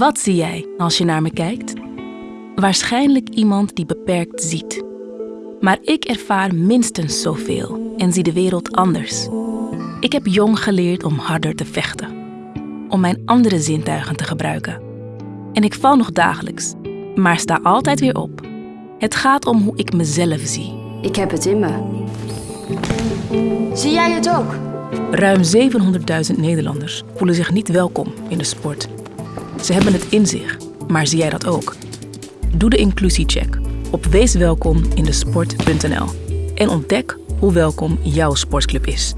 Wat zie jij als je naar me kijkt? Waarschijnlijk iemand die beperkt ziet. Maar ik ervaar minstens zoveel en zie de wereld anders. Ik heb jong geleerd om harder te vechten, om mijn andere zintuigen te gebruiken. En ik val nog dagelijks, maar sta altijd weer op. Het gaat om hoe ik mezelf zie. Ik heb het in me. Zie jij het ook? Ruim 700.000 Nederlanders voelen zich niet welkom in de sport. Ze hebben het in zich, maar zie jij dat ook? Doe de inclusiecheck op weeswelkomindesport.nl en ontdek hoe welkom jouw sportclub is.